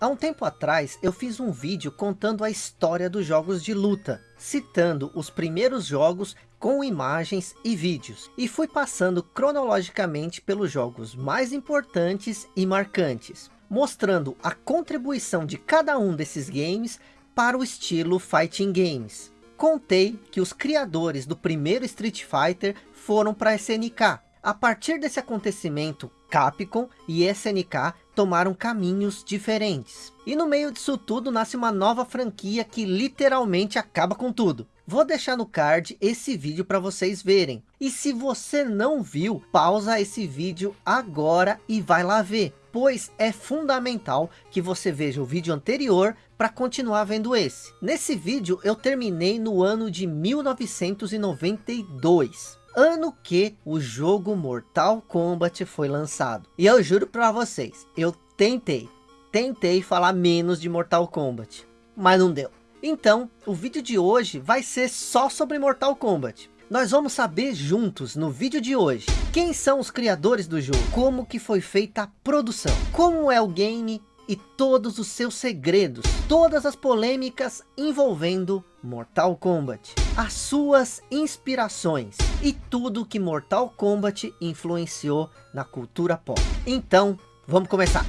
Há um tempo atrás eu fiz um vídeo contando a história dos jogos de luta, citando os primeiros jogos com imagens e vídeos, e fui passando cronologicamente pelos jogos mais importantes e marcantes, mostrando a contribuição de cada um desses games para o estilo Fighting Games. Contei que os criadores do primeiro Street Fighter foram para a SNK. A partir desse acontecimento, Capcom e SNK tomaram caminhos diferentes. E no meio disso tudo nasce uma nova franquia que literalmente acaba com tudo. Vou deixar no card esse vídeo para vocês verem. E se você não viu, pausa esse vídeo agora e vai lá ver. Pois é fundamental que você veja o vídeo anterior para continuar vendo esse. Nesse vídeo eu terminei no ano de 1992 ano que o jogo Mortal Kombat foi lançado. E eu juro para vocês, eu tentei, tentei falar menos de Mortal Kombat, mas não deu. Então, o vídeo de hoje vai ser só sobre Mortal Kombat. Nós vamos saber juntos no vídeo de hoje quem são os criadores do jogo, como que foi feita a produção, como é o game e todos os seus segredos, todas as polêmicas envolvendo Mortal Kombat, as suas inspirações e tudo que Mortal Kombat influenciou na cultura pop. Então, vamos começar.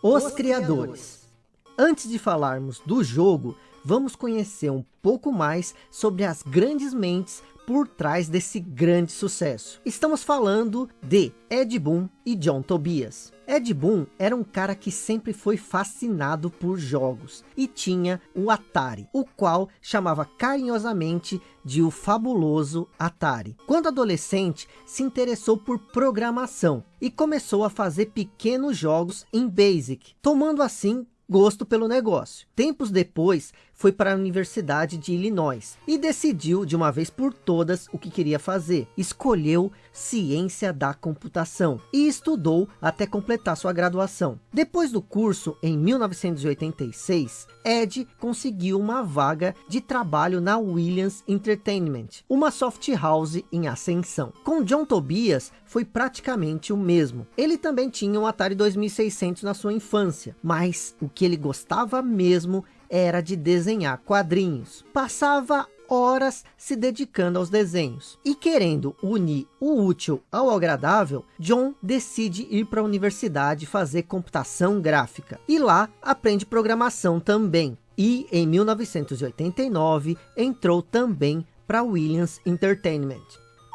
Os, os criadores. Antes de falarmos do jogo, vamos conhecer um pouco mais sobre as grandes mentes por trás desse grande sucesso. Estamos falando de Ed Boon e John Tobias. Ed Boon era um cara que sempre foi fascinado por jogos e tinha o Atari, o qual chamava carinhosamente de o fabuloso Atari. Quando adolescente, se interessou por programação e começou a fazer pequenos jogos em BASIC, tomando assim gosto pelo negócio. Tempos depois, foi para a Universidade de Illinois e decidiu de uma vez por todas o que queria fazer. Escolheu ciência da computação e estudou até completar sua graduação. Depois do curso, em 1986, Ed conseguiu uma vaga de trabalho na Williams Entertainment, uma soft house em ascensão. Com John Tobias foi praticamente o mesmo. Ele também tinha um Atari 2600 na sua infância, mas o que ele gostava mesmo era de desenhar quadrinhos. Passava horas se dedicando aos desenhos. E querendo unir o útil ao agradável, John decide ir para a universidade fazer computação gráfica. E lá aprende programação também. E em 1989 entrou também para Williams Entertainment.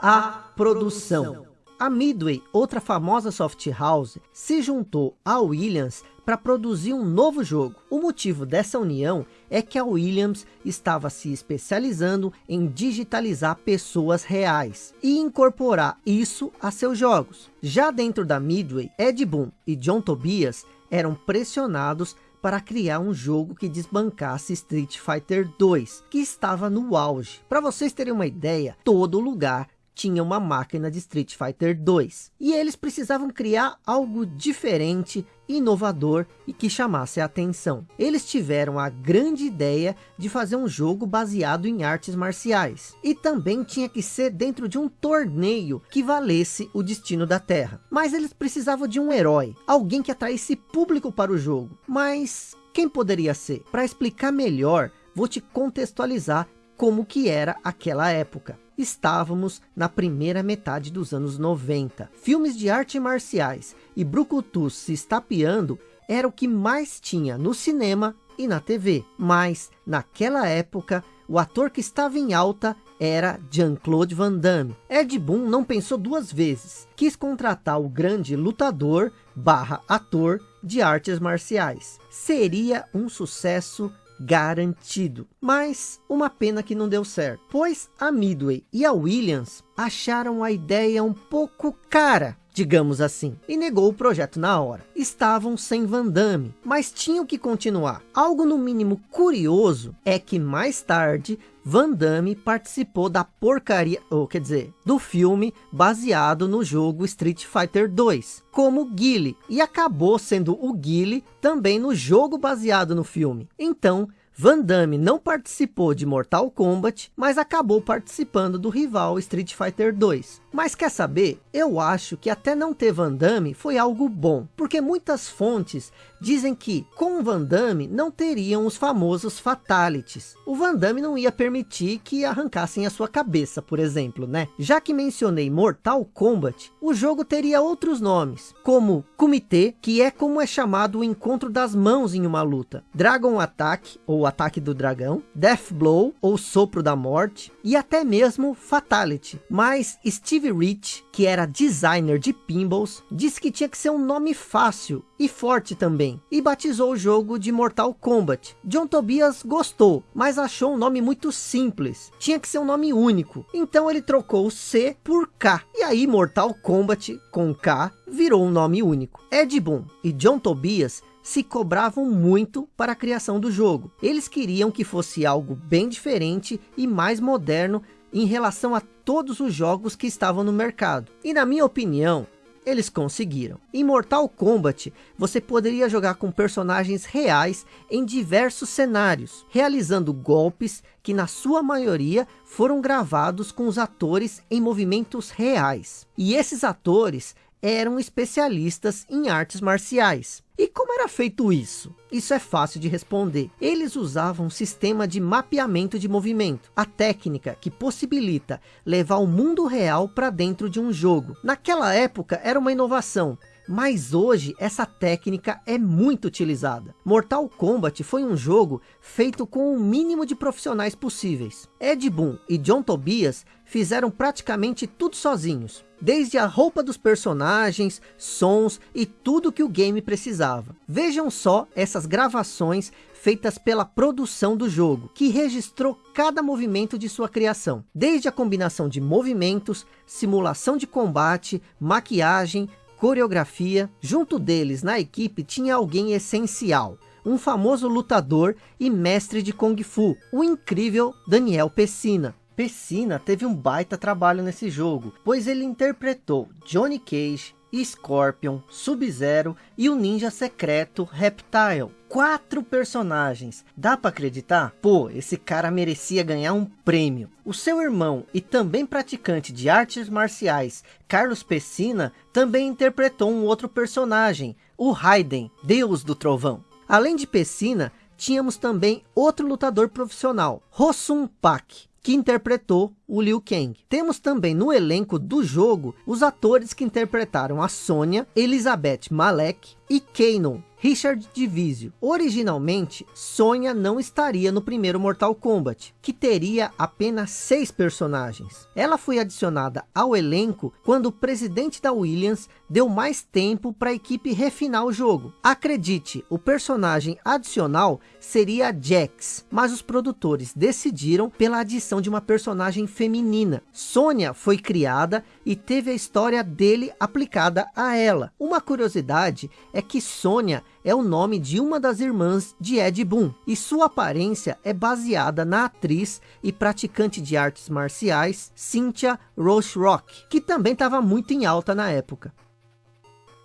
A produção. A Midway, outra famosa soft house, se juntou à Williams para produzir um novo jogo. O motivo dessa união é que a Williams estava se especializando em digitalizar pessoas reais e incorporar isso a seus jogos. Já dentro da Midway, Ed Boon e John Tobias eram pressionados para criar um jogo que desbancasse Street Fighter 2, que estava no auge. Para vocês terem uma ideia, todo lugar tinha uma máquina de Street Fighter 2. E eles precisavam criar algo diferente, inovador e que chamasse a atenção. Eles tiveram a grande ideia de fazer um jogo baseado em artes marciais. E também tinha que ser dentro de um torneio que valesse o destino da Terra. Mas eles precisavam de um herói, alguém que atraísse público para o jogo. Mas quem poderia ser? Para explicar melhor, vou te contextualizar como que era aquela época estávamos na primeira metade dos anos 90. Filmes de artes marciais e brucutus se estapeando era o que mais tinha no cinema e na TV. Mas, naquela época, o ator que estava em alta era Jean-Claude Van Damme. Ed Boon não pensou duas vezes. Quis contratar o grande lutador barra ator de artes marciais. Seria um sucesso garantido. Mas uma pena que não deu certo, pois a Midway e a Williams acharam a ideia um pouco cara, digamos assim, e negou o projeto na hora. Estavam sem Van Damme, mas tinham que continuar. Algo no mínimo curioso é que mais tarde Van Damme participou da porcaria, ou quer dizer, do filme baseado no jogo Street Fighter 2, como Guile, e acabou sendo o Guile também no jogo baseado no filme. Então, Van Damme não participou de Mortal Kombat, mas acabou participando do rival Street Fighter 2. Mas quer saber? Eu acho que até não ter Van Damme foi algo bom, porque muitas fontes dizem que com Van Damme não teriam os famosos fatalities. O Van Damme não ia permitir que arrancassem a sua cabeça, por exemplo, né? Já que mencionei Mortal Kombat, o jogo teria outros nomes, como Kumite, que é como é chamado o encontro das mãos em uma luta, Dragon Attack, ou Ataque do Dragão, Death Blow, ou Sopro da Morte, e até mesmo Fatality. Mas Steve Rich, que era designer de pinballs, disse que tinha que ser um nome fácil e forte também, e batizou o jogo de Mortal Kombat. John Tobias gostou, mas achou um nome muito simples, tinha que ser um nome único, então ele trocou o C por K, e aí Mortal Kombat com K virou um nome único. Ed Boon e John Tobias se cobravam muito para a criação do jogo. Eles queriam que fosse algo bem diferente e mais moderno em relação a todos os jogos que estavam no mercado. E na minha opinião, eles conseguiram. Em Mortal Kombat, você poderia jogar com personagens reais em diversos cenários, realizando golpes que na sua maioria foram gravados com os atores em movimentos reais. E esses atores eram especialistas em artes marciais. E como era feito isso? Isso é fácil de responder. Eles usavam um sistema de mapeamento de movimento. A técnica que possibilita levar o mundo real para dentro de um jogo. Naquela época era uma inovação. Mas hoje essa técnica é muito utilizada. Mortal Kombat foi um jogo feito com o mínimo de profissionais possíveis. Ed Boon e John Tobias fizeram praticamente tudo sozinhos desde a roupa dos personagens, sons e tudo que o game precisava. Vejam só essas gravações feitas pela produção do jogo, que registrou cada movimento de sua criação, desde a combinação de movimentos, simulação de combate, maquiagem, coreografia. Junto deles, na equipe, tinha alguém essencial, um famoso lutador e mestre de Kung Fu, o incrível Daniel Pessina. Pessina teve um baita trabalho nesse jogo, pois ele interpretou Johnny Cage, Scorpion, Sub-Zero e o ninja secreto Reptile. Quatro personagens. Dá para acreditar? Pô, esse cara merecia ganhar um prêmio. O seu irmão e também praticante de artes marciais, Carlos Pessina, também interpretou um outro personagem, o Raiden, Deus do Trovão. Além de Pessina, tínhamos também outro lutador profissional, Rossum Pak que interpretou o Liu Kang. Temos também no elenco do jogo os atores que interpretaram a Sônia, Elizabeth Malek e Kanon, Richard Divisio. Originalmente, Sônia não estaria no primeiro Mortal Kombat, que teria apenas seis personagens. Ela foi adicionada ao elenco quando o presidente da Williams deu mais tempo para a equipe refinar o jogo. Acredite, o personagem adicional seria Jax, mas os produtores decidiram pela adição de uma personagem feminina. Sônia foi criada e teve a história dele aplicada a ela. Uma curiosidade é que Sônia é o nome de uma das irmãs de Ed Boon, e sua aparência é baseada na atriz e praticante de artes marciais Cynthia Rock, que também estava muito em alta na época.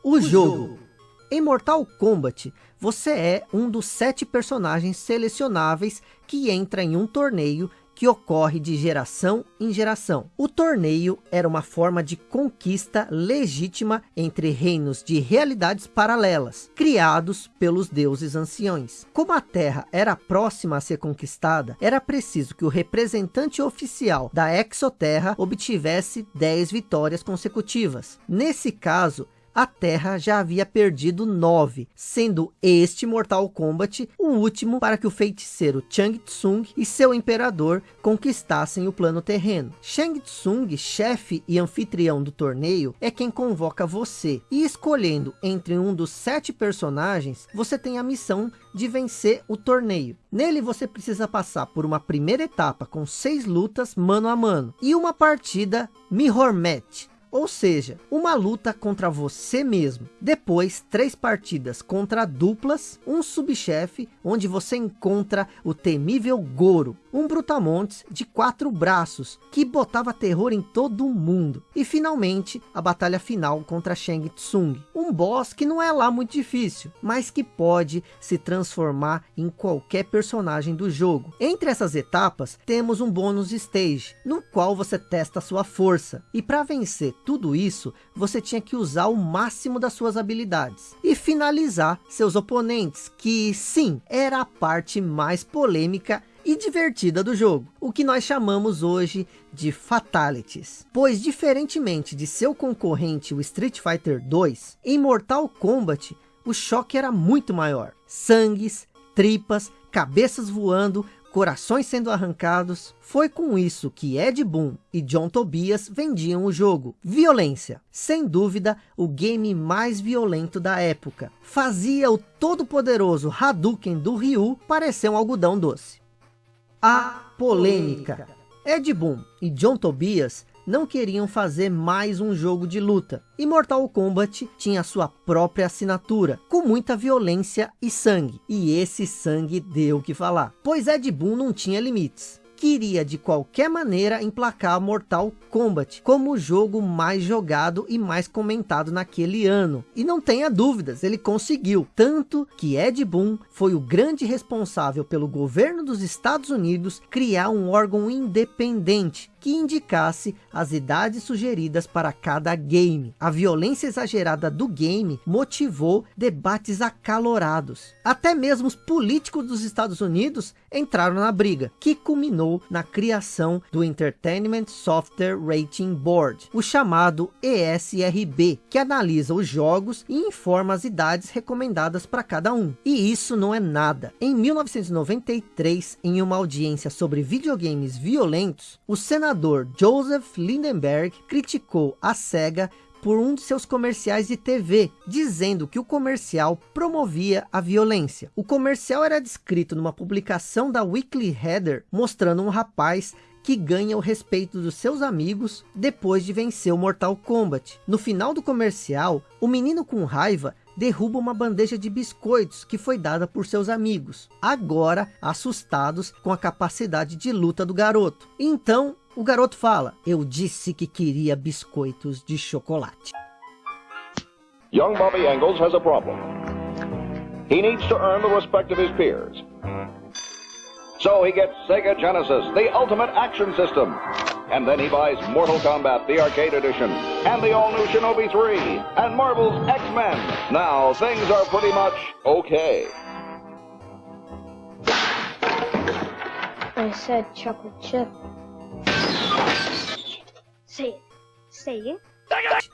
O, o jogo. jogo. Em Mortal Kombat, você é um dos sete personagens selecionáveis que entra em um torneio que ocorre de geração em geração. O torneio era uma forma de conquista legítima entre reinos de realidades paralelas, criados pelos deuses anciões. Como a Terra era próxima a ser conquistada, era preciso que o representante oficial da Exoterra obtivesse 10 vitórias consecutivas. Nesse caso, a Terra já havia perdido nove, sendo este Mortal Kombat o último para que o feiticeiro Chang Tsung e seu imperador conquistassem o plano terreno. Shang Tsung, chefe e anfitrião do torneio, é quem convoca você, e escolhendo entre um dos sete personagens, você tem a missão de vencer o torneio. Nele você precisa passar por uma primeira etapa com seis lutas mano a mano, e uma partida Mirror Match, ou seja, uma luta contra você mesmo. Depois, três partidas contra duplas, um subchefe, onde você encontra o temível Goro, um brutamontes de quatro braços, que botava terror em todo o mundo. E finalmente, a batalha final contra Shang Tsung, um boss que não é lá muito difícil, mas que pode se transformar em qualquer personagem do jogo. Entre essas etapas, temos um bônus stage, no qual você testa sua força. E para vencer tudo isso, você tinha que usar o máximo das suas habilidades. E finalizar seus oponentes, que sim, era a parte mais polêmica e divertida do jogo, o que nós chamamos hoje de Fatalities. Pois diferentemente de seu concorrente o Street Fighter 2, em Mortal Kombat o choque era muito maior. Sangues, tripas, cabeças voando, corações sendo arrancados. Foi com isso que Ed Boon e John Tobias vendiam o jogo. Violência, sem dúvida o game mais violento da época. Fazia o todo poderoso Hadouken do Ryu parecer um algodão doce. A polêmica. Ed Boon e John Tobias não queriam fazer mais um jogo de luta. E Mortal Kombat tinha sua própria assinatura, com muita violência e sangue. E esse sangue deu o que falar, pois Ed Boon não tinha limites queria de qualquer maneira emplacar Mortal Kombat como o jogo mais jogado e mais comentado naquele ano. E não tenha dúvidas, ele conseguiu. Tanto que Ed Boon foi o grande responsável pelo governo dos Estados Unidos criar um órgão independente que indicasse as idades sugeridas para cada game. A violência exagerada do game motivou debates acalorados. Até mesmo os políticos dos Estados Unidos entraram na briga, que culminou na criação do Entertainment Software Rating Board, o chamado ESRB, que analisa os jogos e informa as idades recomendadas para cada um. E isso não é nada. Em 1993, em uma audiência sobre videogames violentos, o senador senador Joseph Lindenberg criticou a SEGA por um de seus comerciais de TV, dizendo que o comercial promovia a violência. O comercial era descrito numa publicação da Weekly Header, mostrando um rapaz que ganha o respeito dos seus amigos depois de vencer o Mortal Kombat. No final do comercial, o menino com raiva derruba uma bandeja de biscoitos que foi dada por seus amigos, agora assustados com a capacidade de luta do garoto. Então, o garoto fala, eu disse que queria biscoitos de chocolate. Young Bobby Engels has a problem. He needs to earn the respect of his peers. So he gets Sega Genesis, the ultimate action system. And then he buys Mortal Kombat, the arcade edition, and the all-new Shinobi 3, and Marvel's X-Men. Now, things are pretty much okay. I said chocolate chip. Say it.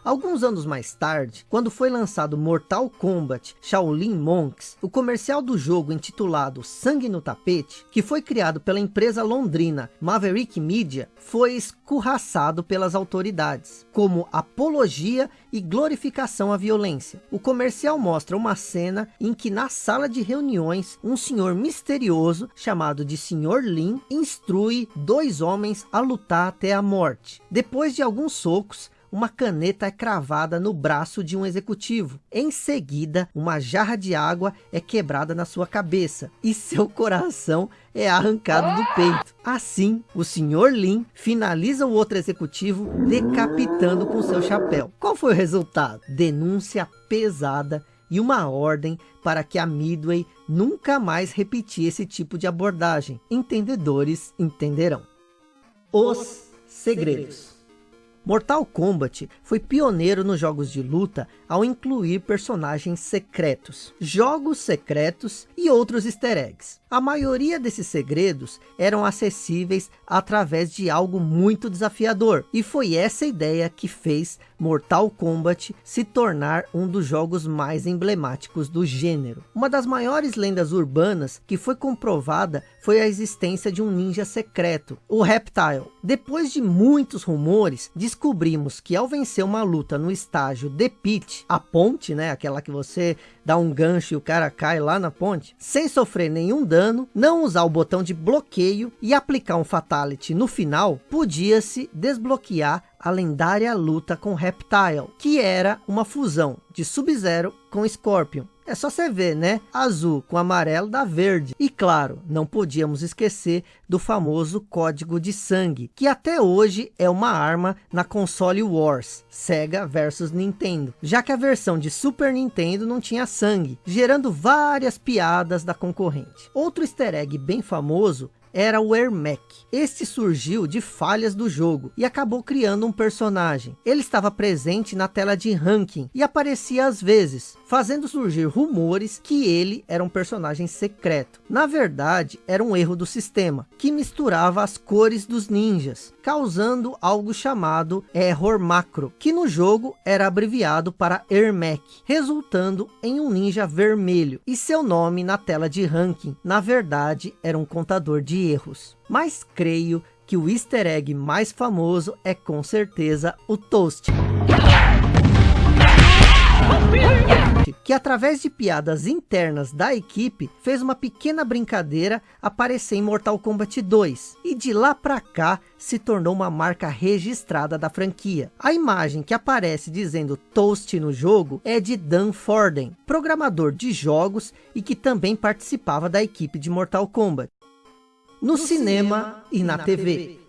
Alguns anos mais tarde, quando foi lançado Mortal Kombat Shaolin Monks, o comercial do jogo intitulado Sangue no Tapete, que foi criado pela empresa londrina Maverick Media, foi escorraçado pelas autoridades, como apologia e glorificação à violência. O comercial mostra uma cena em que na sala de reuniões, um senhor misterioso, chamado de Sr. Lin, instrui dois homens a lutar até a morte. Depois de alguns socos, uma caneta é cravada no braço de um executivo. Em seguida, uma jarra de água é quebrada na sua cabeça e seu coração é arrancado do peito. Assim, o Sr. Lin finaliza o outro executivo decapitando com seu chapéu. Qual foi o resultado? Denúncia pesada e uma ordem para que a Midway nunca mais repetir esse tipo de abordagem. Entendedores entenderão. Os segredos. Mortal Kombat foi pioneiro nos jogos de luta ao incluir personagens secretos, jogos secretos e outros easter eggs. A maioria desses segredos eram acessíveis através de algo muito desafiador, e foi essa ideia que fez Mortal Kombat se tornar um dos jogos mais emblemáticos do gênero. Uma das maiores lendas urbanas que foi comprovada foi a existência de um ninja secreto, o Reptile. Depois de muitos rumores, descobrimos que ao vencer uma luta no estágio The Pit, a ponte, né, aquela que você dá um gancho e o cara cai lá na ponte, sem sofrer nenhum dano, não usar o botão de bloqueio e aplicar um Fatality no final, podia-se desbloquear a lendária luta com Reptile, que era uma fusão de Sub-Zero com Scorpion. É só você ver, né? Azul com amarelo dá verde. E claro, não podíamos esquecer do famoso código de sangue, que até hoje é uma arma na console Wars, Sega versus Nintendo, já que a versão de Super Nintendo não tinha sangue, gerando várias piadas da concorrente. Outro easter egg bem famoso era o Ermac. Este surgiu de falhas do jogo e acabou criando um personagem. Ele estava presente na tela de ranking e aparecia às vezes, fazendo surgir rumores que ele era um personagem secreto. Na verdade, era um erro do sistema, que misturava as cores dos ninjas, causando algo chamado error macro, que no jogo era abreviado para Ermac, resultando em um ninja vermelho, e seu nome na tela de ranking, na verdade, era um contador de erros. Mas creio que o easter egg mais famoso é com certeza o Toast. Que através de piadas internas da equipe, fez uma pequena brincadeira aparecer em Mortal Kombat 2. E de lá pra cá, se tornou uma marca registrada da franquia. A imagem que aparece dizendo Toast no jogo é de Dan Forden, programador de jogos e que também participava da equipe de Mortal Kombat no, no cinema, cinema, e na, na TV. TV.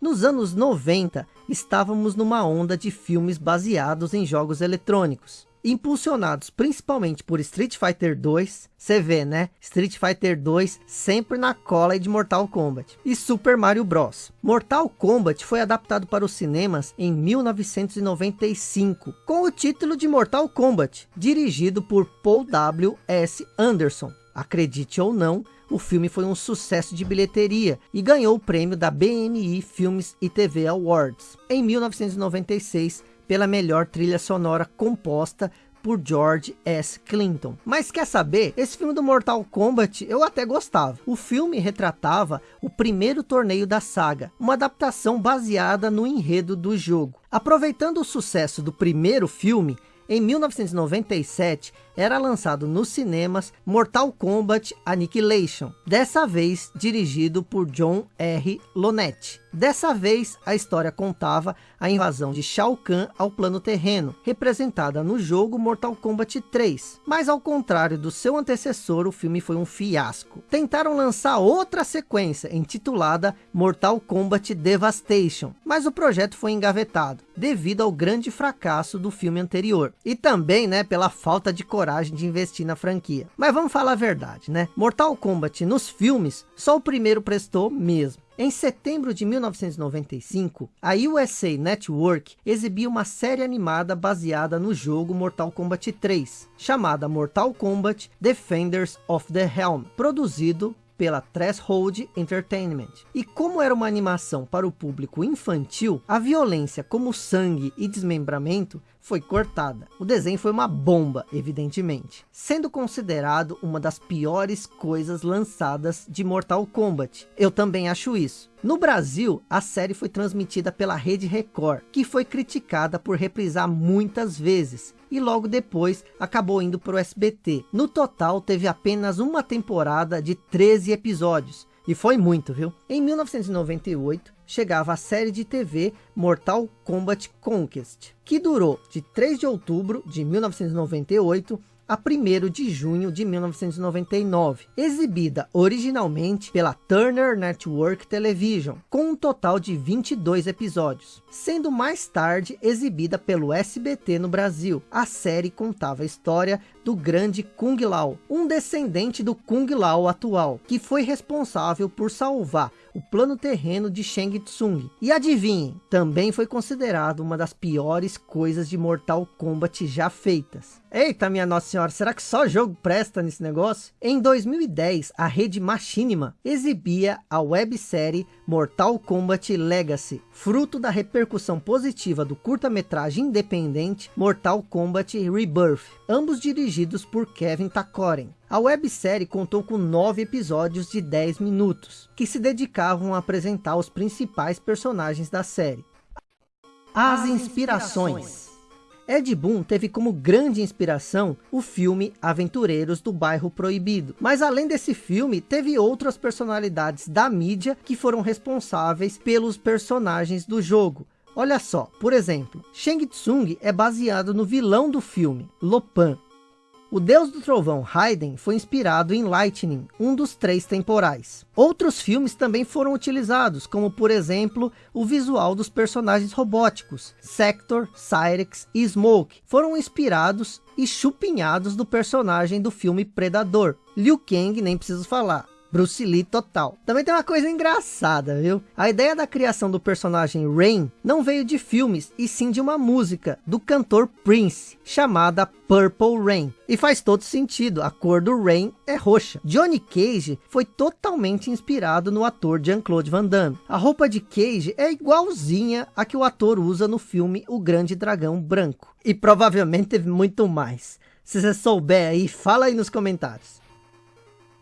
Nos anos 90, estávamos numa onda de filmes baseados em jogos eletrônicos. Impulsionados principalmente por Street Fighter 2, você vê né, Street Fighter 2 sempre na cola de Mortal Kombat. E Super Mario Bros. Mortal Kombat foi adaptado para os cinemas em 1995, com o título de Mortal Kombat, dirigido por Paul W. S. Anderson. Acredite ou não, o filme foi um sucesso de bilheteria e ganhou o prêmio da BMI Filmes e TV Awards em 1996 pela melhor trilha sonora composta por George S. Clinton. Mas quer saber? Esse filme do Mortal Kombat eu até gostava. O filme retratava o primeiro torneio da saga, uma adaptação baseada no enredo do jogo. Aproveitando o sucesso do primeiro filme, em 1997, era lançado nos cinemas Mortal Kombat Annihilation, dessa vez dirigido por John R. Lonetti. Dessa vez, a história contava a invasão de Shao Kahn ao plano terreno, representada no jogo Mortal Kombat 3. Mas ao contrário do seu antecessor, o filme foi um fiasco. Tentaram lançar outra sequência, intitulada Mortal Kombat Devastation, mas o projeto foi engavetado, devido ao grande fracasso do filme anterior. E também, né, pela falta de coragem de investir na franquia. Mas vamos falar a verdade, né? Mortal Kombat nos filmes, só o primeiro prestou mesmo. Em setembro de 1995, a USA Network exibia uma série animada baseada no jogo Mortal Kombat 3, chamada Mortal Kombat Defenders of the Helm, produzido pela Threshold Entertainment. E como era uma animação para o público infantil, a violência como sangue e desmembramento foi cortada. O desenho foi uma bomba, evidentemente, sendo considerado uma das piores coisas lançadas de Mortal Kombat. Eu também acho isso. No Brasil, a série foi transmitida pela Rede Record, que foi criticada por reprisar muitas vezes, e logo depois acabou indo para o SBT. No total, teve apenas uma temporada de 13 episódios, e foi muito, viu? Em 1998, chegava a série de TV Mortal Kombat Conquest, que durou de 3 de outubro de 1998 a 1 de junho de 1999, exibida originalmente pela Turner Network Television, com um total de 22 episódios, sendo mais tarde exibida pelo SBT no Brasil. A série contava a história do grande Kung Lao, um descendente do Kung Lao atual, que foi responsável por salvar o plano terreno de Shang Tsung. E adivinhem, também foi considerado uma das piores coisas de Mortal Kombat já feitas. Eita minha nossa senhora, será que só jogo presta nesse negócio? Em 2010, a rede Machinima exibia a websérie Mortal Kombat Legacy, fruto da repercussão positiva do curta-metragem independente Mortal Kombat Rebirth, ambos dirigidos por Kevin Takoren. A websérie contou com nove episódios de 10 minutos, que se dedicavam a apresentar os principais personagens da série. As inspirações Ed Boon teve como grande inspiração o filme Aventureiros do Bairro Proibido. Mas além desse filme, teve outras personalidades da mídia que foram responsáveis pelos personagens do jogo. Olha só, por exemplo, Shang Tsung é baseado no vilão do filme, Lopan, o deus do trovão Raiden foi inspirado em Lightning, um dos três temporais. Outros filmes também foram utilizados, como por exemplo, o visual dos personagens robóticos, Sector, Cyrex e Smoke, foram inspirados e chupinhados do personagem do filme Predador. Liu Kang nem preciso falar, Bruce Lee total. Também tem uma coisa engraçada, viu? A ideia da criação do personagem Rain não veio de filmes, e sim de uma música do cantor Prince, chamada Purple Rain. E faz todo sentido, a cor do Rain é roxa. Johnny Cage foi totalmente inspirado no ator Jean-Claude Van Damme. A roupa de Cage é igualzinha a que o ator usa no filme O Grande Dragão Branco. E provavelmente teve muito mais. Se você souber aí, fala aí nos comentários.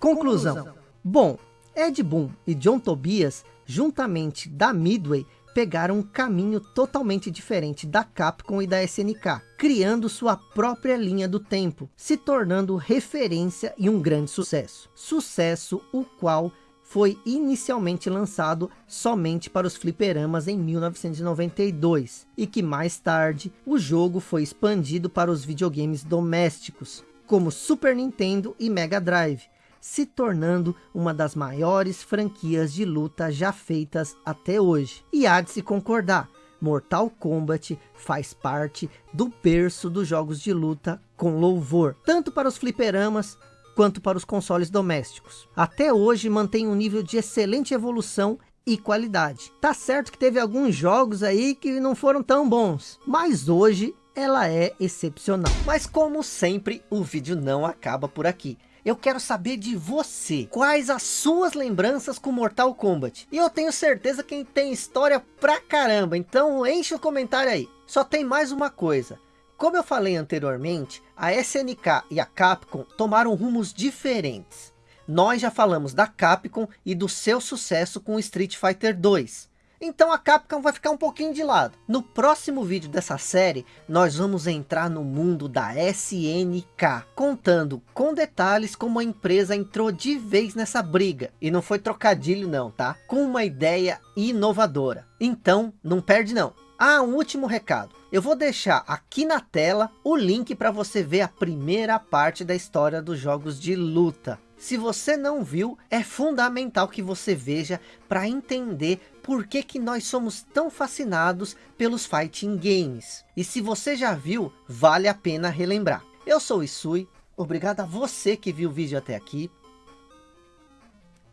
Conclusão. Conclusão. Bom, Ed Boon e John Tobias, juntamente da Midway, pegaram um caminho totalmente diferente da Capcom e da SNK, criando sua própria linha do tempo, se tornando referência e um grande sucesso. Sucesso o qual foi inicialmente lançado somente para os fliperamas em 1992 e que mais tarde o jogo foi expandido para os videogames domésticos, como Super Nintendo e Mega Drive, se tornando uma das maiores franquias de luta já feitas até hoje. E há de se concordar, Mortal Kombat faz parte do berço dos jogos de luta com louvor, tanto para os fliperamas quanto para os consoles domésticos. Até hoje mantém um nível de excelente evolução e qualidade. Tá certo que teve alguns jogos aí que não foram tão bons, mas hoje ela é excepcional. Mas como sempre, o vídeo não acaba por aqui. Eu quero saber de você. Quais as suas lembranças com Mortal Kombat? E eu tenho certeza que tem história pra caramba. Então enche o comentário aí. Só tem mais uma coisa. Como eu falei anteriormente, a SNK e a Capcom tomaram rumos diferentes. Nós já falamos da Capcom e do seu sucesso com Street Fighter 2. Então a Capcom vai ficar um pouquinho de lado. No próximo vídeo dessa série, nós vamos entrar no mundo da SNK, contando com detalhes como a empresa entrou de vez nessa briga. E não foi trocadilho não, tá? Com uma ideia inovadora. Então, não perde não. Ah, um último recado. Eu vou deixar aqui na tela o link para você ver a primeira parte da história dos jogos de luta. Se você não viu, é fundamental que você veja para entender por que, que nós somos tão fascinados pelos fighting games. E se você já viu, vale a pena relembrar. Eu sou o Isui, obrigado a você que viu o vídeo até aqui.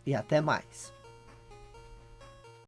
E até mais.